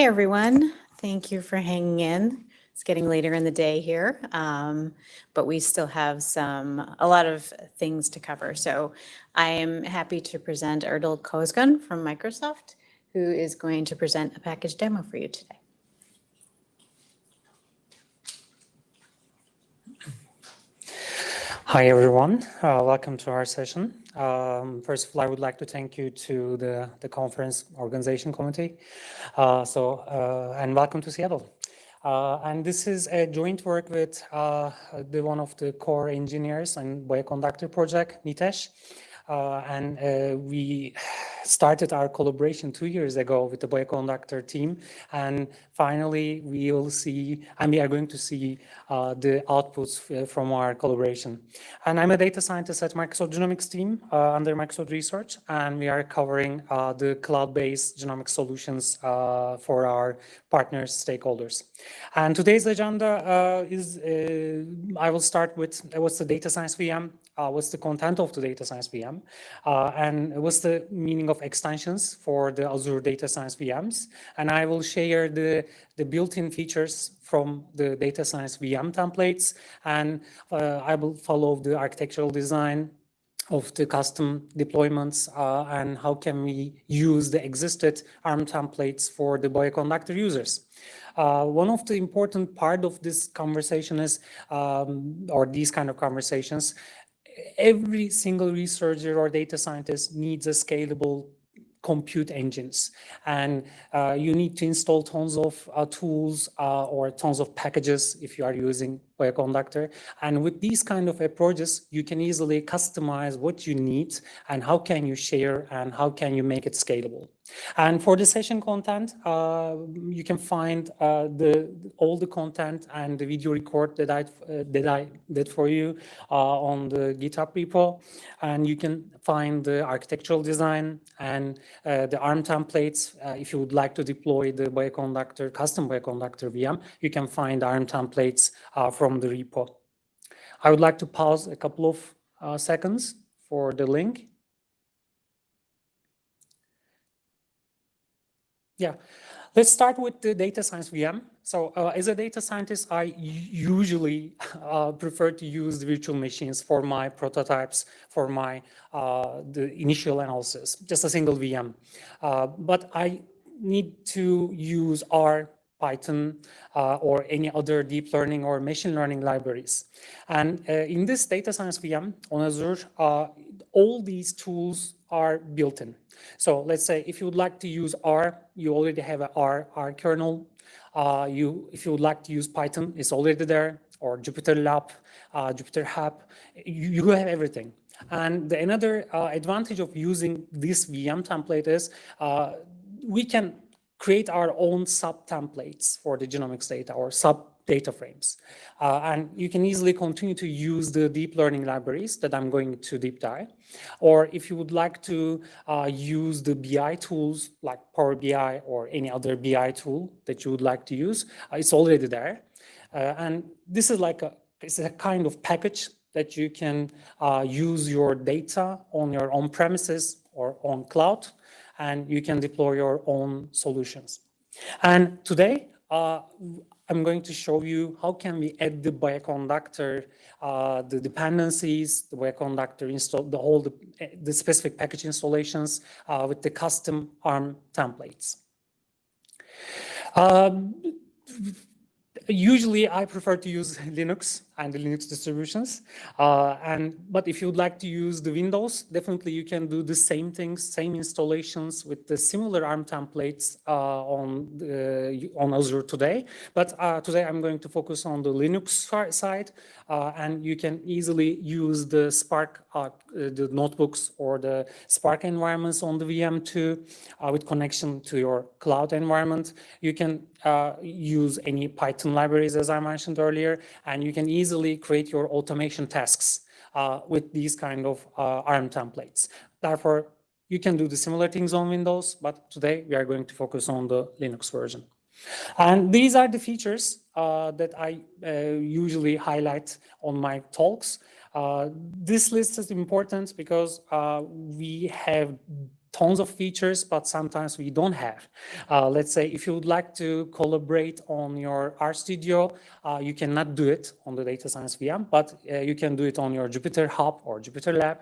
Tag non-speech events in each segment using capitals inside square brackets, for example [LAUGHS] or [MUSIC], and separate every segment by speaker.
Speaker 1: Hey everyone, thank you for hanging in. It's getting later in the day here, um, but we still have some a lot of things to cover. So I am happy to present Erdal Cosgun from Microsoft, who is going to present a package demo for you today.
Speaker 2: Hi everyone, uh, welcome to our session. Um, first of all, I would like to thank you to the, the conference organization committee. Uh, so, uh, and welcome to Seattle. Uh, and this is a joint work with uh, the one of the core engineers and Bioconductor project, Nitesh. Uh, and uh, we started our collaboration two years ago with the Bioconductor team. And finally, we will see, and we are going to see uh, the outputs uh, from our collaboration. And I'm a data scientist at Microsoft Genomics team uh, under Microsoft Research, and we are covering uh, the cloud-based genomic solutions for our partners, stakeholders. And today's agenda is, I will start with what's the data science VM, what's the content of the data science VM, uh, and what's the meaning of extensions for the Azure Data Science VMs. And I will share the, the built-in features from the Data Science VM templates, and uh, I will follow the architectural design of the custom deployments uh, and how can we use the existed ARM templates for the Bioconductor users. Uh, one of the important part of this conversation is, um, or these kind of conversations, every single researcher or data scientist needs a scalable compute engines. And uh, you need to install tons of uh, tools uh, or tons of packages if you are using Bioconductor. And with these kind of approaches you can easily customize what you need and how can you share and how can you make it scalable and for the session content, uh, you can find uh, the all the content and the video record that I uh, that I did for you uh, on the GitHub repo, and you can find the architectural design and uh, the ARM templates. Uh, if you would like to deploy the Bioconductor custom Bioconductor VM, you can find ARM templates from the repo. I would like to pause a couple of seconds for the link. Yeah, let's start with the data science VM. So uh, as a data scientist, I usually [LAUGHS] uh, prefer to use virtual machines for my prototypes, for my uh, the initial analysis, just a single VM. Uh, but I need to use R, Python, uh, or any other deep learning or machine learning libraries. And uh, in this data science VM on Azure, all these tools are built in. So let's say if you would like to use R, you already have a R, R kernel. Uh, you, if you would like to use Python, it's already there, or Jupyter Lab, uh, Jupyter Hub, you, you have everything. And the another uh, advantage of using this VM template is uh, we can create our own sub templates for the genomics data or sub data frames. Uh, and you can easily continue to use the deep learning libraries that I'm going to deep dive. Or if you would like to uh, use the BI tools like Power BI or any other BI tool that you would like to use, uh, it's already there. Uh, and this is like a, it's a kind of package that you can uh, use your data on your on premises or on cloud, and you can deploy your own solutions. And today, uh, I'm going to show you how can we add the bioconductor, uh, the dependencies, the bioconductor install, the whole, the, the specific package installations uh, with the custom ARM templates. Um, usually I prefer to use [LAUGHS] Linux and the Linux distributions. Uh, and But if you'd like to use the Windows, definitely you can do the same things, same installations with the similar ARM templates uh, on, the, on Azure today. But uh, today I'm going to focus on the Linux side, uh, and you can easily use the Spark, uh, the notebooks or the Spark environments on the VM2 uh, with connection to your cloud environment. You can use any Python libraries, as I mentioned earlier, and you can easily easily create your automation tasks uh, with these kind of uh, ARM templates. Therefore, you can do the similar things on Windows, but today we are going to focus on the Linux version. And these are the features uh, that I uh, usually highlight on my talks. Uh, this list is important because uh, we have tons of features, but sometimes we don't have. Uh, let's say if you would like to collaborate on your RStudio, uh, you cannot do it on the data science VM, but uh, you can do it on your Jupyter Hub or Jupyter Lab.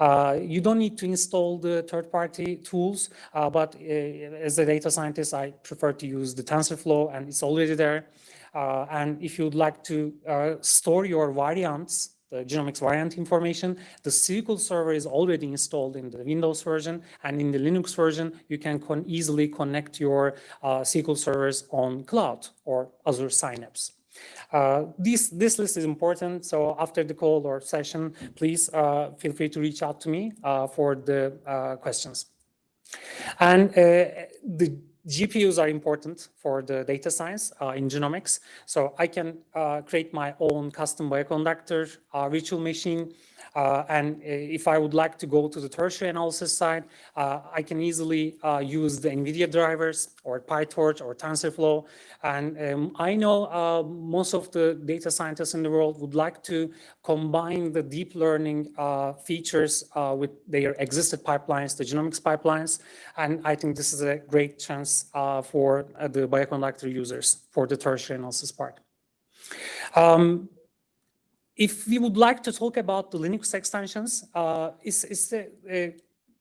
Speaker 2: Uh, you don't need to install the third-party tools, uh, but uh, as a data scientist, I prefer to use the TensorFlow and it's already there. and if you'd like to store your variants the genomics variant information. The SQL server is already installed in the Windows version and in the Linux version, you can con easily connect your uh, SQL servers on cloud or Azure Synapse. Uh, this, this list is important, so after the call or session, please uh, feel free to reach out to me uh, for the uh, questions. And uh, the GPUs are important for the data science uh, in genomics. So I can uh, create my own custom bioconductor uh, virtual machine uh, and uh, if I would like to go to the tertiary analysis side, uh, I can easily use the NVIDIA drivers or PyTorch or TensorFlow. And um, I know most of the data scientists in the world would like to combine the deep learning features with their existing pipelines, the genomics pipelines. And I think this is a great chance for the bioconductor users for the tertiary analysis part. Um, if we would like to talk about the Linux extensions, uh, it's, it's a, a,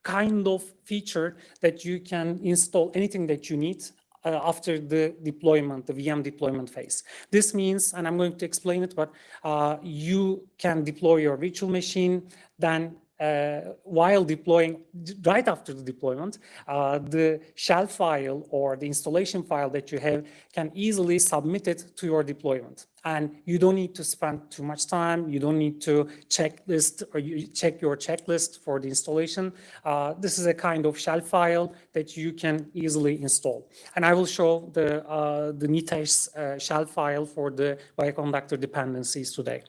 Speaker 2: kind of feature that you can install anything that you need uh, after the deployment, the VM deployment phase. This means, and I'm going to explain it, but uh, you can deploy your virtual machine, then uh, while deploying, right after the deployment, uh, the shell file or the installation file that you have can easily submit it to your deployment and you don't need to spend too much time. You don't need to checklist or you check your checklist for the installation. Uh, this is a kind of shell file that you can easily install. And I will show the, uh, the Nitesh uh, shell file for the bioconductor dependencies today.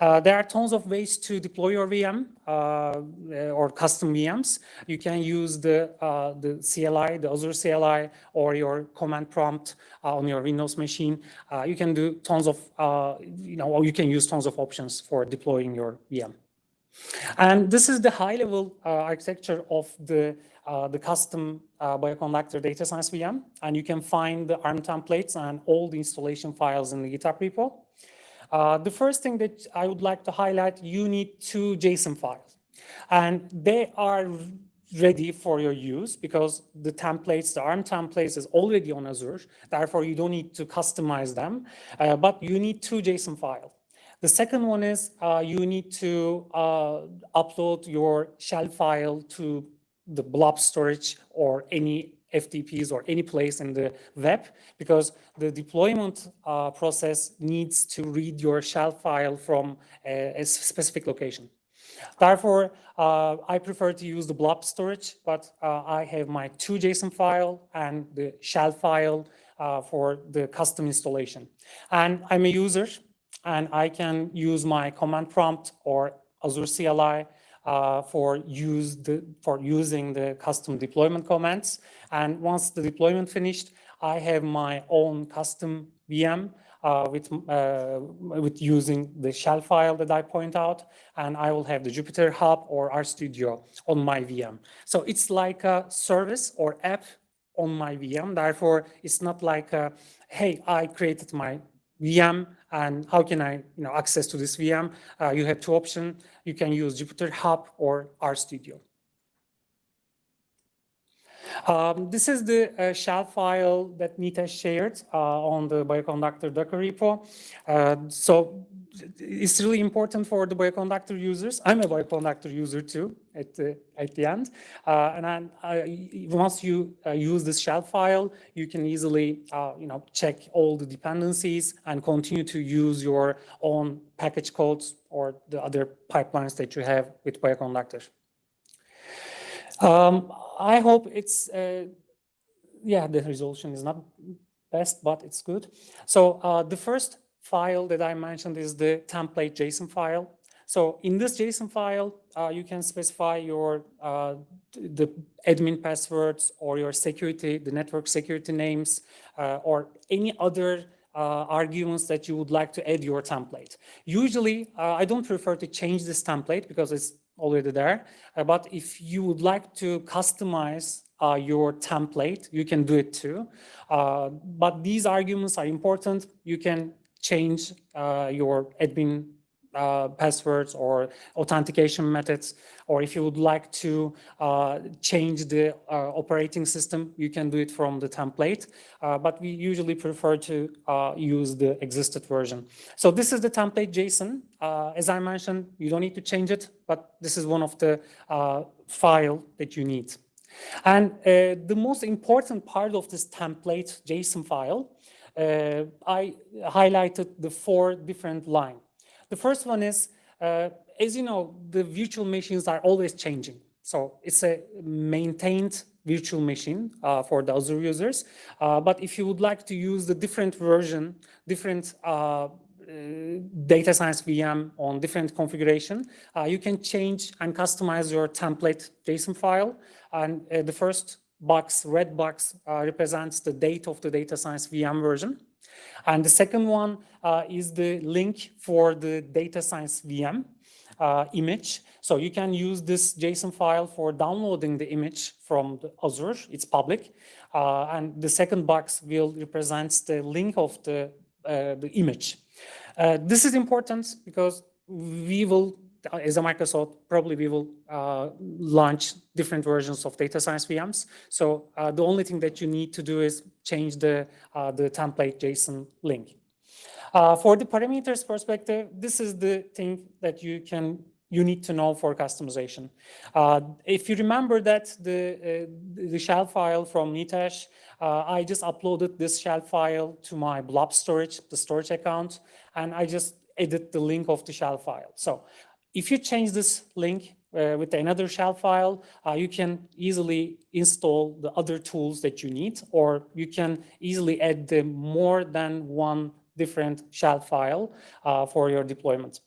Speaker 2: Uh, there are tons of ways to deploy your VM uh, or custom VMs. You can use the, uh, the CLI, the Azure CLI, or your command prompt on your Windows machine. you can do tons of uh, you know, or you can use tons of options for deploying your VM. And this is the high-level uh, architecture of the uh, the custom uh, bioconductor data science VM, and you can find the ARM templates and all the installation files in the GitHub repo. Uh, the first thing that I would like to highlight, you need two JSON files, and they are ready for your use because the templates, the ARM templates is already on Azure. Therefore, you don't need to customize them, uh, but you need two JSON files. The second one is uh, you need to uh, upload your shell file to the blob storage or any FTPs or any place in the web because the deployment uh, process needs to read your shell file from a, a specific location. Therefore, uh, I prefer to use the blob storage, but uh, I have my two JSON file and the shell file uh, for the custom installation. And I'm a user, and I can use my command prompt or Azure CLI uh, for use the for using the custom deployment commands. And once the deployment finished, I have my own custom VM uh, with, uh, with using the shell file that I point out, and I will have the Jupyter Hub or RStudio on my VM. So it's like a service or app on my VM. Therefore, it's not like, a, hey, I created my VM and how can I you know, access to this VM? Uh, you have two options. You can use Jupyter Hub or RStudio. Um, this is the uh, shell file that Nitesh shared uh, on the bioconductor Docker repo. Uh, so it's really important for the bioconductor users. I'm a bioconductor user too at the, at the end. Uh, and then, uh, once you uh, use this shell file, you can easily you know, check all the dependencies and continue to use your own package codes or the other pipelines that you have with bioconductor. Um, I hope it's, uh, yeah, the resolution is not best, but it's good. So uh, the first file that I mentioned is the template JSON file. So in this JSON file, uh, you can specify your uh, the admin passwords or your security, the network security names, uh, or any other uh, arguments that you would like to add your template. Usually, uh, I don't prefer to change this template because it's already there. Uh, but if you would like to customize uh, your template, you can do it too. Uh, but these arguments are important. You can change your admin uh, passwords or authentication methods, or if you would like to uh, change the uh, operating system, you can do it from the template. Uh, but we usually prefer to uh, use the existed version. So this is the template JSON. As I mentioned, you don't need to change it, but this is one of the file that you need. And the most important part of this template JSON file, I highlighted the four different lines. The first one is, uh, as you know, the virtual machines are always changing. So it's a maintained virtual machine uh, for the Azure users. Uh, but if you would like to use the different version, different uh, uh, data science VM on different configuration, uh, you can change and customize your template JSON file. And the first box, red box, represents the date of the data science VM version. And the second one uh, is the link for the data science VM uh, image. So you can use this JSON file for downloading the image from the Azure, it's public. Uh, and the second box will represent the link of the, uh, the image. Uh, this is important because we will as a Microsoft, probably we will uh, launch different versions of data science VMs. So uh, the only thing that you need to do is change the, uh, the template JSON link. Uh, for the parameters perspective, this is the thing that you can you need to know for customization. Uh, if you remember that the, uh, the shell file from Nitesh, I just uploaded this shell file to my blob storage, the storage account, and I just edit the link of the shell file. So if you change this link uh, with another shell file, uh, you can easily install the other tools that you need, or you can easily add the more than one different shell file uh, for your deployment.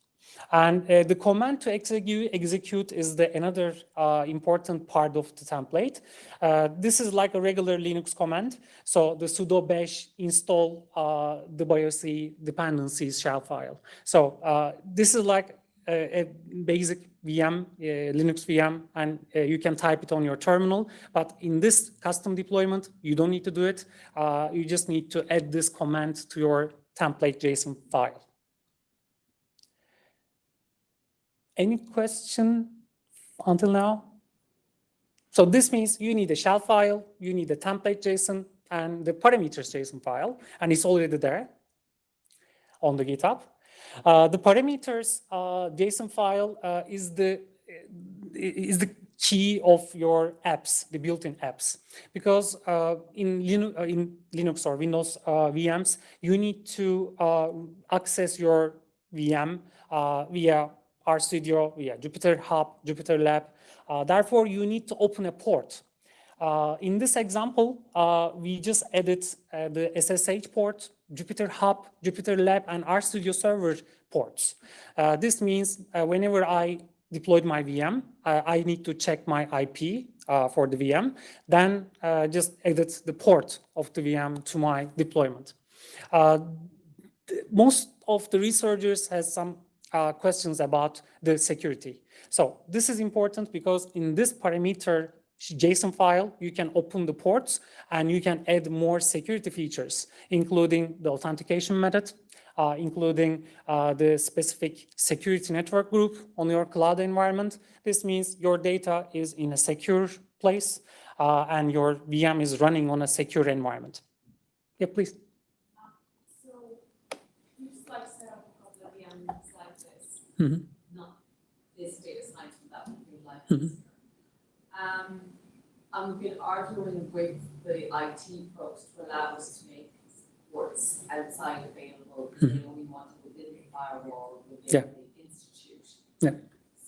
Speaker 2: And uh, the command to execute, execute is the another uh, important part of the template. Uh, this is like a regular Linux command. So the sudo bash install the BIOS dependencies shell file. So this is like a, basic VM, Linux VM, and uh, you can type it on your terminal. But in this custom deployment, you don't need to do it. Uh, you just need to add this command to your template JSON file. Any question until now? So this means you need a shell file, you need a template JSON, and the parameters JSON file, and it's already there on the GitHub. Uh, the parameters uh, JSON file uh, is the is the key of your apps, the built-in apps, because uh, in, Linux, uh, in Linux or Windows VMs, you need to access your VM via RStudio, via Jupyter Hub, Jupyter Lab. therefore, you need to open a port. Uh, in this example, uh, we just added uh, the SSH port, Jupyter Hub, Jupyter Lab, and RStudio Server ports. Uh, this means uh, whenever I deployed my VM, uh, I need to check my IP uh, for the VM, then uh, just edit the port of the VM to my deployment. most of the researchers has some questions about the security. So this is important because in this parameter JSON file, you can open the ports and you can add more security features, including the authentication method, uh, including uh, the specific security network group on your cloud environment. This means your data is in a secure place uh, and your VM is running on a secure environment. Yeah, please.
Speaker 3: Um, so you like set up a couple VMs like this,
Speaker 2: Mm -hmm.
Speaker 3: not this data science, that would be like
Speaker 2: Mhm.
Speaker 3: this. Um, I've been arguing with the IT folks to allow us to make ports outside available, because they only want it within the firewall,
Speaker 2: Yeah.
Speaker 3: within the institute.
Speaker 2: Yeah.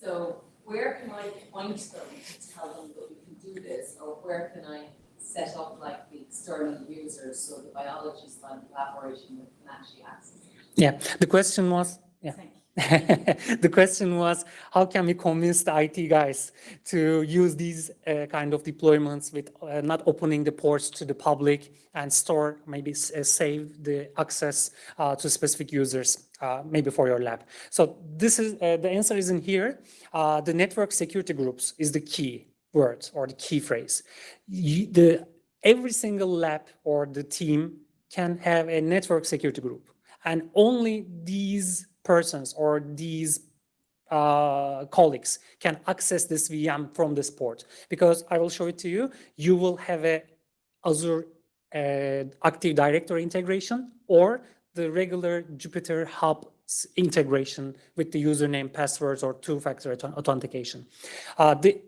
Speaker 3: So where can I point them to tell them that we can do this, or where can I set up like the external users, so the biologists I'm collaborating with can actually access it?
Speaker 2: Yeah, the question was, yeah. [LAUGHS] The question was, how can we convince the IT guys to use these uh, kind of deployments with uh, not opening the ports to the public and store, maybe uh, save the access uh, to specific users, uh, maybe for your lab. So this is, the answer is in here. The network security groups is the key word or the key phrase. You- the, every single lab or the team can have a network security group and only these persons or these uh, colleagues can access this VM from this port because I will show it to you. You will have a Azure uh, Active Directory integration or the regular Jupyter Hub integration with the username, passwords, or two-factor authentication. Uh, the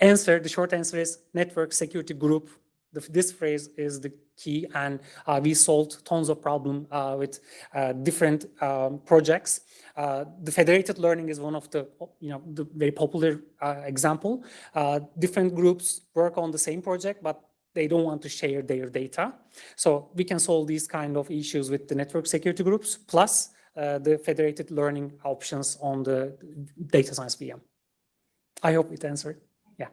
Speaker 2: answer, the short answer is network security group. The- This phrase is the key, and uh, we solved tons of problem uh, with uh, different um, projects. Uh, the federated learning is one of the, you know, the very popular uh, example. Uh, different groups work on the same project, but they don't want to share their data. So we can solve these kind of issues with the network security groups, plus the federated learning options on the data science VM. I hope it answered. Yeah.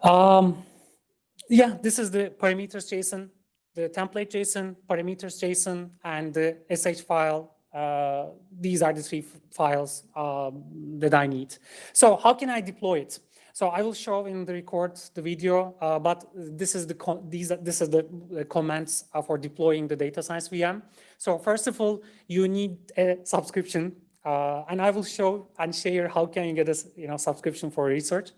Speaker 2: Um, yeah, this is the parameters JSON, the template JSON, parameters JSON, and the SH file. Uh, these are the three files um, that I need. So how can I deploy it? So I will show in the record the video, uh, but this is the these this is the, uh, for deploying the data science VM. So first of all, you need a subscription, uh, and I will show and share how can you get a you know subscription for research.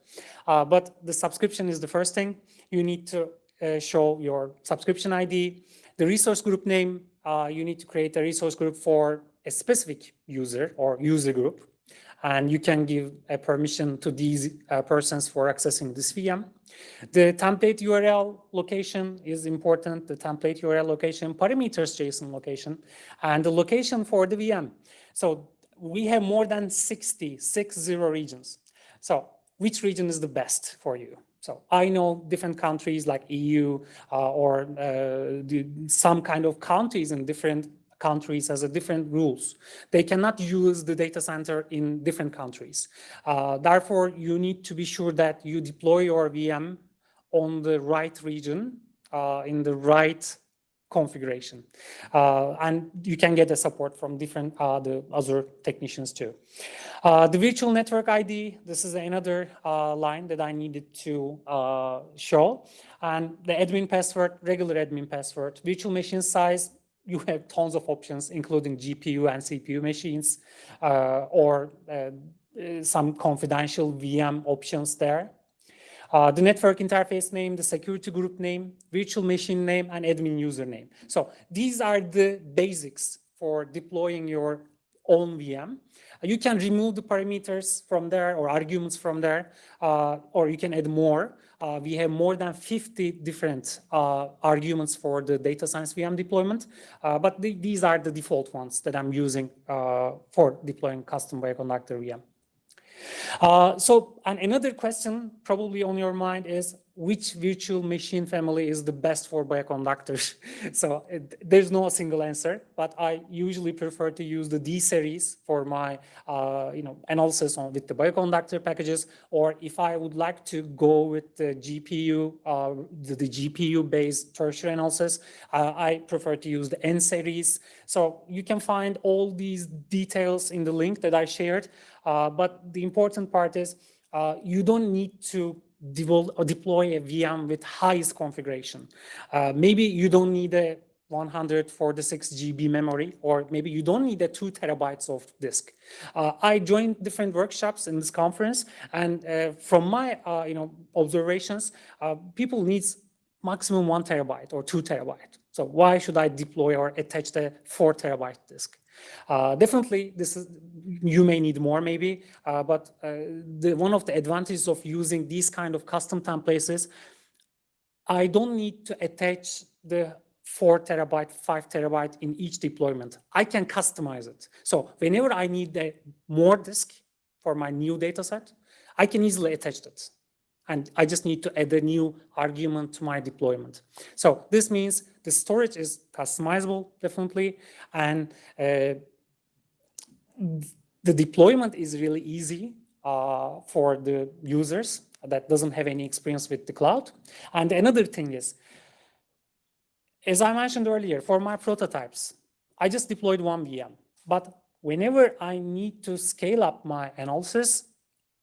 Speaker 2: Uh, but the subscription is the first thing. You need to uh, show your subscription ID, the resource group name. Uh, you need to create a resource group for a specific user or user group and you can give a permission to these uh, persons for accessing this VM. The template URL location is important, the template URL location, parameters JSON location, and the location for the VM. So we have more than 60, six zero regions. So which region is the best for you? So I know different countries like EU uh, or uh, some kind of countries in different countries has a different rules. They cannot use the data center in different countries. Uh, therefore, you need to be sure that you deploy your VM on the right region, uh, in the right configuration. Uh, and you can get the support from different uh, the Azure technicians too. Uh, the virtual network ID, this is another uh, line that I needed to uh, show. And the admin password, regular admin password, virtual machine size, you have tons of options, including GPU and CPU machines, uh, or some confidential VM options there. Uh, the network interface name, the security group name, virtual machine name, and admin username. So these are the basics for deploying your own VM. You can remove the parameters from there or arguments from there, uh, or you can add more. Uh, we have more than 50 different uh, arguments for the data science VM deployment, uh, but the, these are the default ones that I'm using uh, for deploying custom bioconductor VM. Uh, so, and another question probably on your mind is which virtual machine family is the best for bioconductors? [LAUGHS] so it, there's no single answer, but I usually prefer to use the D series for my, uh, you know, analysis on with the bioconductor packages, or if I would like to go with the GPU, uh, the, the GPU-based tertiary analysis, uh, I prefer to use the N series. So you can find all these details in the link that I shared. Uh, but the important part is uh, you don't need to deploy a VM with highest configuration. Uh, maybe you don't need a 146 GB memory, or maybe you don't need a two terabytes of disk. Uh, I joined different workshops in this conference, and uh, from my uh, you know observations, uh, people needs maximum one terabyte or two terabyte. So why should I deploy or attach the four terabyte disk? Uh, definitely, this is you may need more maybe, uh, but uh, the one of the advantages of using these kind of custom templates is I don't need to attach the four terabyte, five terabyte in each deployment. I can customize it. So whenever I need more disk for my new data set, I can easily attach it. And I just need to add a new argument to my deployment. So this means the storage is customizable, definitely. And uh, the deployment is really easy uh, for the users that doesn't have any experience with the cloud. And another thing is, as I mentioned earlier, for my prototypes, I just deployed one VM. But whenever I need to scale up my analysis,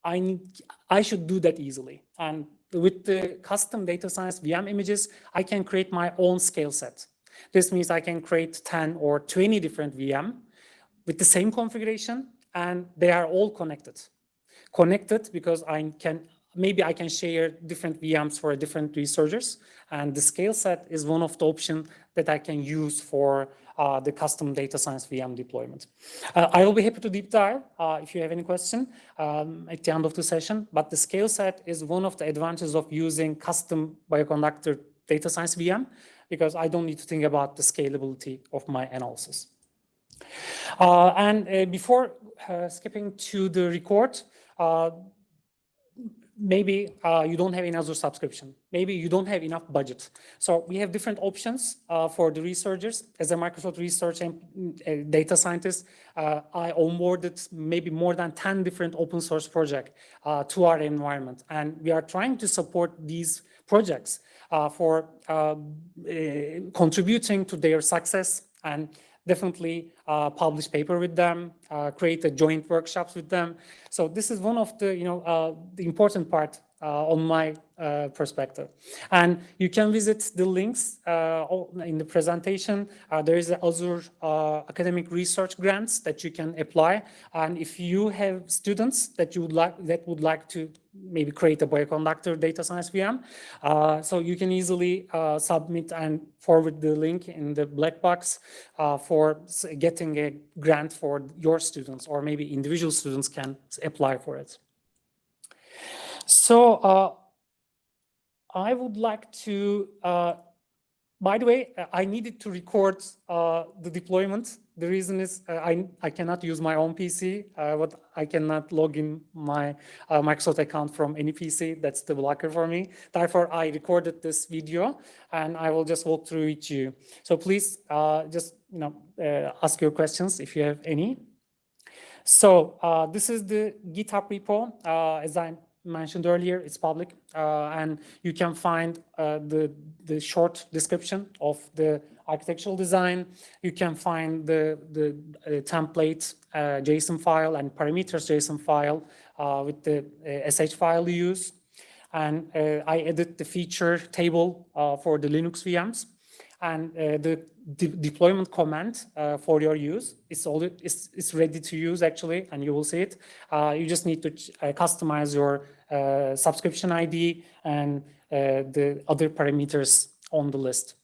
Speaker 2: I need I should do that easily. And with the custom data science VM images, I can create my own scale set. This means I can create 10 or 20 different VM with the same configuration, and they are all connected. Connected because I can maybe I can share different VMs for different researchers, and the scale set is one of the options that I can use for uh, the custom data science VM deployment. Uh, I will be happy to deep dive uh, if you have any question um, at the end of the session, but the scale set is one of the advantages of using custom bioconductor data science VM because I don't need to think about the scalability of my analysis. Uh, and uh, before skipping to the record, maybe uh, you don't have another subscription. Maybe you don't have enough budget. So we have different options uh, for the researchers. As a Microsoft research and uh, data scientist, uh, I onboarded maybe more than 10 different open source projects uh, to our environment. And we are trying to support these projects uh, for contributing to their success and definitely uh, publish paper with them, uh, create a joint workshops with them. So this is one of the, you know, uh, the important part uh, on my uh, perspective. And you can visit the links uh, in the presentation. there is Azure academic research grants that you can apply. And if you have students that you would like that would like to maybe create a bioconductor data science VM, so you can easily submit and forward the link in the black box for getting a grant for your students, or maybe individual students can apply for it. So uh, I would like to, uh, by the way, I needed to record uh, the deployment. The reason is uh, I, I cannot use my own PC, uh, but I cannot log in my uh, Microsoft account from any PC. That's the blocker for me. Therefore, I recorded this video and I will just walk through it to you. So please just you know ask your questions if you have any. So this is the GitHub repo. as I mentioned earlier, it's public, uh, and you can find uh, the, the short description of the architectural design. You can find the, the uh, template JSON file and parameters JSON file with the SH file you use. And I edit the feature table for the Linux VMs and uh, the de deployment command uh, for your use is all it's, it's ready to use actually and you will see it uh, you just need to customize your subscription ID and uh, the other parameters on the list.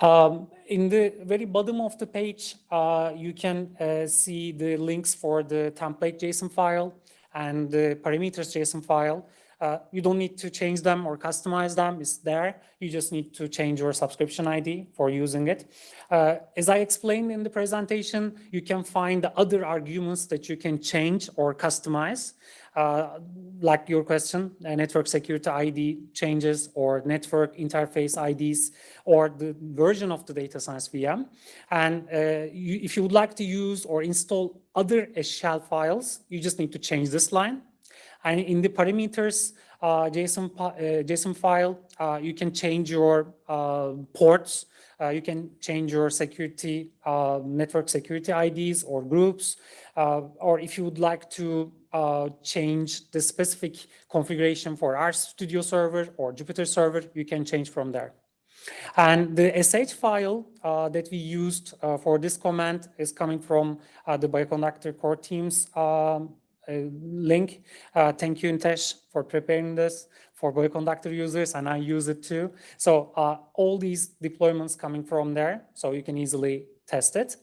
Speaker 2: Um, in the very bottom of the page, uh, you can see the links for the template JSON file and the parameters JSON file. Uh, you don't need to change them or customize them. It's there. You just need to change your subscription ID for using it. Uh, as I explained in the presentation, you can find the other arguments that you can change or customize uh, like your question, uh, network security ID changes or network interface IDs or the version of the data science VM. And uh, you, if you would like to use or install other shell files, you just need to change this line. And in the parameters uh, JSON, JSON file, you can change your ports uh, you can change your security, uh, network security IDs or groups, uh, or if you would like to uh, change the specific configuration for RStudio server or Jupyter server, you can change from there. And the SH file uh, that we used uh, for this command is coming from the Bioconductor core teams um, link. thank you, Nitesh, for preparing this for Bioconductor users, and I use it too. So uh, all these deployments coming from there, so you can easily test it.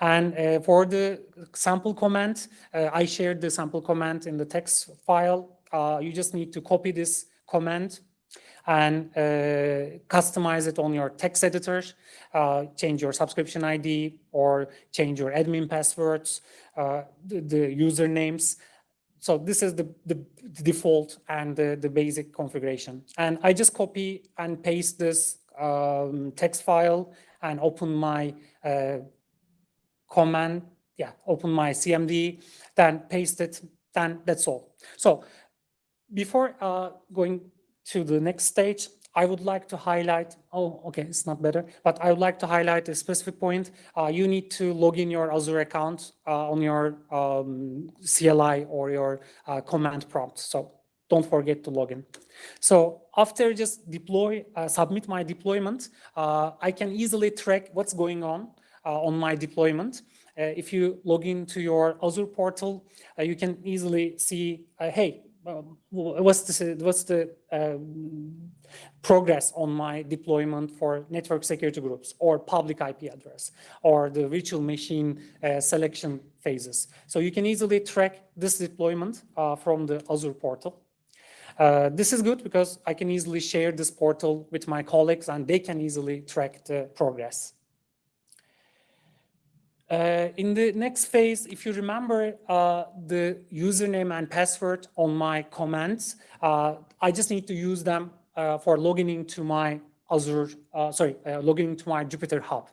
Speaker 2: And uh, for the sample command, uh, I shared the sample command in the text file. Uh, you just need to copy this command and uh, customize it on your text editor, uh, change your subscription ID or change your admin passwords, the, the usernames, so this is the, the, default and the, the basic configuration. And I just copy and paste this um, text file and open my uh, command yeah, open my CMD, then paste it, then that's all. So before uh, going to the next stage, I would like to highlight, oh, okay, it's not better, but I would like to highlight a specific point. Uh, you need to log in your Azure account uh, on your um, CLI or your uh, command prompt. So don't forget to log in. So after just deploy, uh, submit my deployment, uh, I can easily track what's going on on my deployment. if you log into your Azure portal, you can easily see, hey, um, what's the, what's the um, progress on my deployment for network security groups or public IP address or the virtual machine uh, selection phases. So you can easily track this deployment uh, from the Azure portal. Uh, this is good because I can easily share this portal with my colleagues and they can easily track the progress. Uh, in the next phase, if you remember uh, the username and password on my comments, uh, I just need to use them uh, for logging into my Azure, uh, sorry, uh, logging into my Jupyter Hub.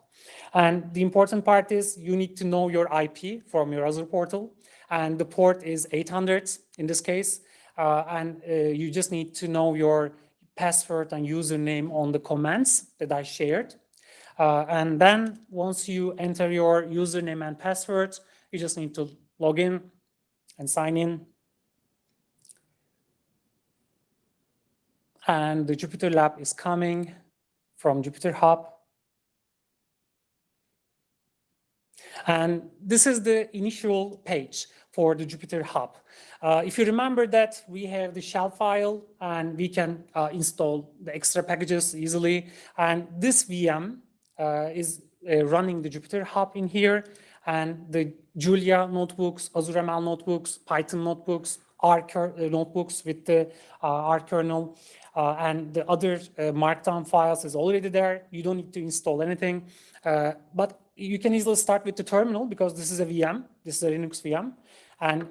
Speaker 2: And the important part is you need to know your IP from your Azure portal. And the port is 800 in this case. and you just need to know your password and username on the commands that I shared. Uh, and then once you enter your username and password, you just need to log in and sign in. And the Jupyter Lab is coming from Jupyter Hub. And this is the initial page for the Jupyter Hub. Uh, if you remember that we have the shell file and we can uh, install the extra packages easily. And this VM is uh, running the Jupyter Hub in here and the Julia notebooks, Azure ML notebooks, Python notebooks, R uh, notebooks with the R kernel, uh, and the other uh, markdown files is already there. You don't need to install anything, uh, but you can easily start with the terminal because this is a VM, this is a Linux VM. And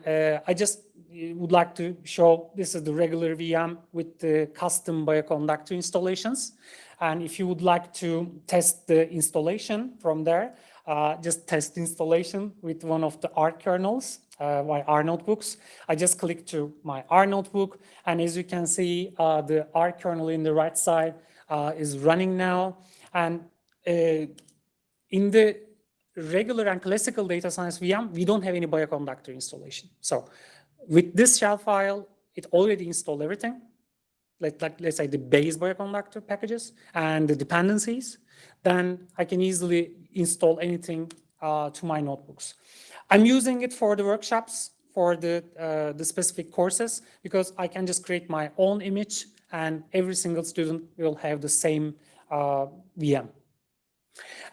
Speaker 2: I just would like to show this is the regular VM with the custom bioconductor installations. And if you would like to test the installation from there, uh, just test installation with one of the R kernels, uh, my R notebooks. I just click to my R notebook. And as you can see, uh, the R kernel in the right side uh, is running now. And uh, in the regular and classical data science VM, we don't have any bioconductor installation. So with this shell file, it already installed everything like, like let's say the base bioconductor packages and the dependencies, then I can easily install anything uh, to my notebooks. I'm using it for the workshops, for the, uh, the specific courses, because I can just create my own image and every single student will have the same uh, VM.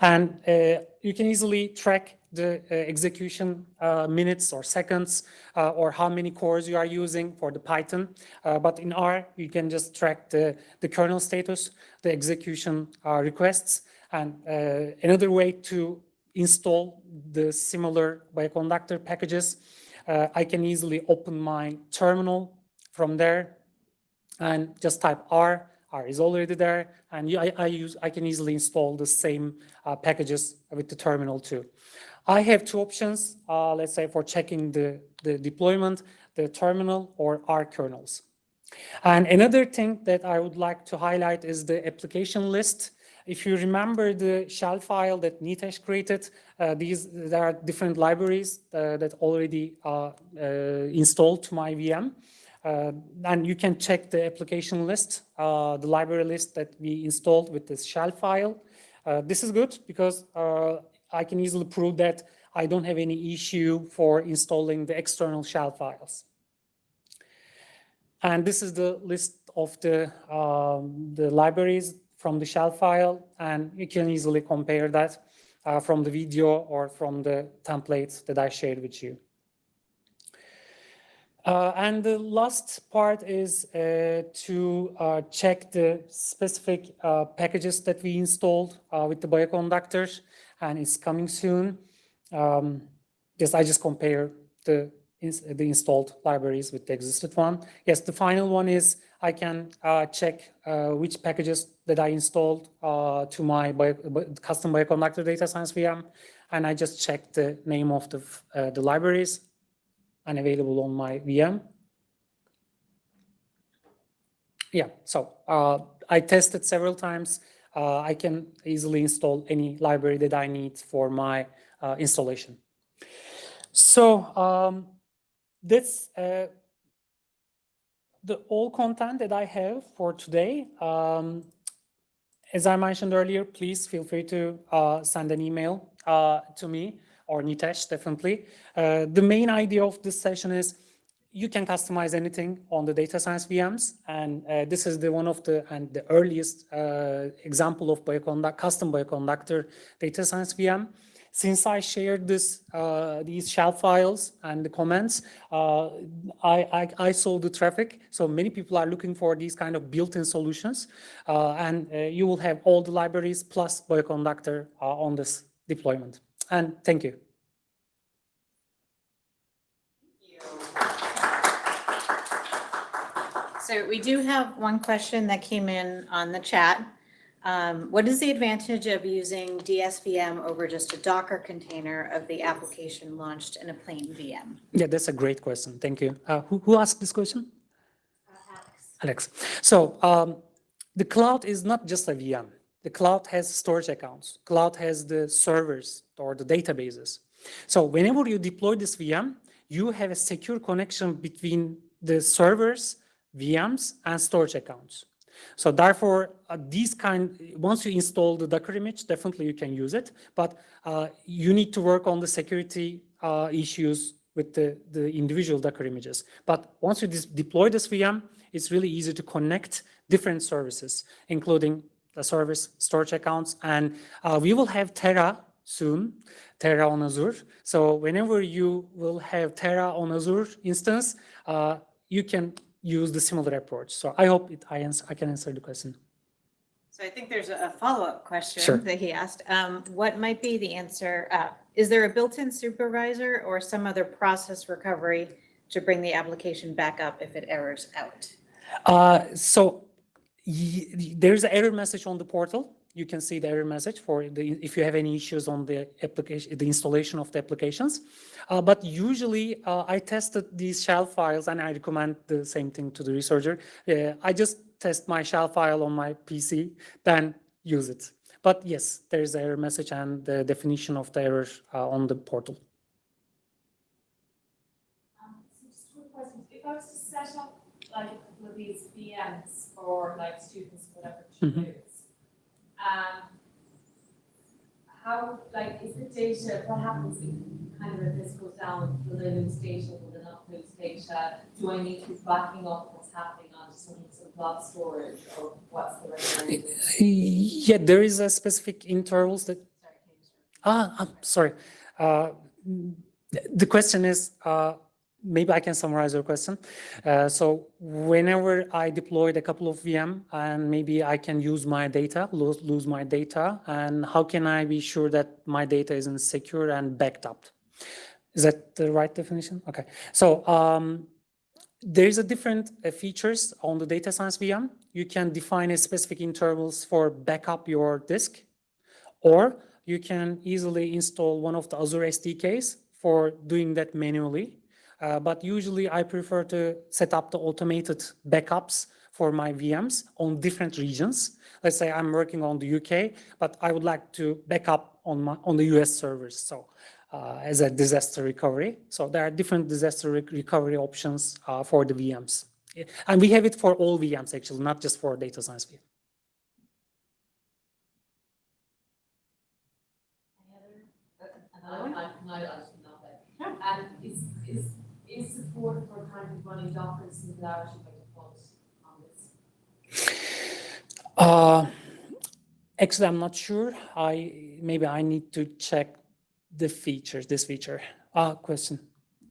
Speaker 2: And uh, you can easily track the uh, execution uh, minutes or seconds uh, or how many cores you are using for the Python. Uh, but in R, you can just track the, the kernel status, the execution uh, requests. And another way to install the similar bioconductor packages, I can easily open my terminal from there and just type R R is already there, and I, I, use I can easily install the same uh, packages with the terminal too. I have two options, uh, let's say for checking the, the deployment, the terminal or R kernels. And another thing that I would like to highlight is the application list. If you remember the shell file that Nitesh created, uh, these there are different libraries uh, that already are uh, installed to my VM. Uh, and you can check the application list, uh, the library list that we installed with this shell file. Uh, this is good because I can easily prove that I don't have any issue for installing the external shell files. And this is the list of the, um, the libraries from the shell file, and you can easily compare that uh, from the video or from the templates that I shared with you. Uh, and the last part is uh, to uh, check the specific uh, packages that we installed uh, with the bioconductors and it's coming soon. Um, just I just compare the ins- the installed libraries with the existed one. Yes, the final one is I can uh, check which packages that I installed to my bio, custom bioconductor data science VM, and I just check the name of the the libraries and available on my VM. Yeah, so uh, I tested several times. Uh, I can easily install any library that I need for my uh, installation. So um, that's uh, the all content that I have for today. Um, as I mentioned earlier, please feel free to uh, send an email uh, to me or Nitesh, definitely. Uh, the main idea of this session is you can customize anything on the data science VMs, and uh, this is the one of the and the earliest uh, example of bioconduct, custom bioconductor data science VM. Since I shared this uh, these shell files and the comments, uh, I, I I saw the traffic. So many people are looking for these kind of built-in solutions, uh, and uh, you will have all the libraries plus bioconductor on this deployment. And thank you.
Speaker 1: So we do have one question that came in on the chat. Um, What is the advantage of using DSVM over just a Docker container of the application launched in a plain VM?
Speaker 2: Yeah, that's a great question. Thank you. Uh, who, who asked this question? Alex. So um, the cloud is not just a VM. The cloud has storage accounts. Cloud has the servers or the databases. So whenever you deploy this VM, you have a secure connection between the servers, VMs, and storage accounts. So therefore, uh, these kind, once you install the Docker image, definitely you can use it, but uh, you need to work on the security uh, issues with the, the individual Docker images. But once you deploy this VM, it's really easy to connect different services, including the service storage accounts. And uh, we will have Terra soon, Terra on Azure. So whenever you will have Terra on Azure instance, uh, you can use the similar approach. So I hope it, I, answer, I can answer the question.
Speaker 1: So I think there's a follow-up
Speaker 2: Sure.
Speaker 1: question that he asked. Um, What might be the answer? uh, Is there a built-in supervisor or some other process recovery to bring the application back up if it errors out?
Speaker 2: Uh, so there's an error message on the portal. You can see the error message for the, if you have any issues on the application, the installation of the applications. Uh, but usually uh, I tested these shell files and I recommend the same thing to the researcher. Uh, I just test my shell file on my PC, then use it. But yes, there's an error message and the definition of the error uh, on the portal.
Speaker 3: Um, like these VMs for like students, whatever to
Speaker 2: Mhm.
Speaker 3: use. Um, how, like, is the data, what happens if kind of if this goes down, will they lose data, will they not lose data? Do I need to be backing up what's happening onto some of blob storage or what's the right?
Speaker 2: Yeah, there is a specific intervals that
Speaker 3: Sorry, can you just-
Speaker 2: Ah, I'm sorry. Uh, mm, The question is, uh, maybe I can summarize your question. Uh, So whenever I deployed a couple of VM and maybe I can use my data, lose, lose my data, and how can I be sure that my data isn't secure and backed up? Is that the right definition? Okay. So um, there is a different uh, features on the data science VM. You can define a specific intervals for backup your disk, or you can easily install one of the Azure SDKs for doing that manually. Uh, but usually I prefer to set up the automated backups for my VMs on different regions. Let's say I'm working on the UK, but I would like to back up on my on the US servers. So uh, as a disaster recovery. So there are different disaster rec- recovery options uh, for the VMs. And we have it for all VMs actually, not just for data science VM.
Speaker 3: Another one? I, I, I should know that. And is, is, for kind of running Docker and Singularity by default on this?
Speaker 2: Uh, actually, I'm not sure. I maybe I need to check the features. This feature. Ah, question.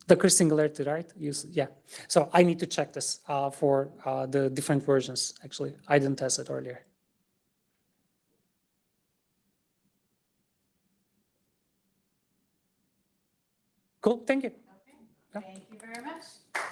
Speaker 2: Docker Singularity, right? Use yeah. So I need to check this uh, for uh, the different versions. Actually, I didn't test it earlier. Cool. Thank you.
Speaker 1: Thank you very much.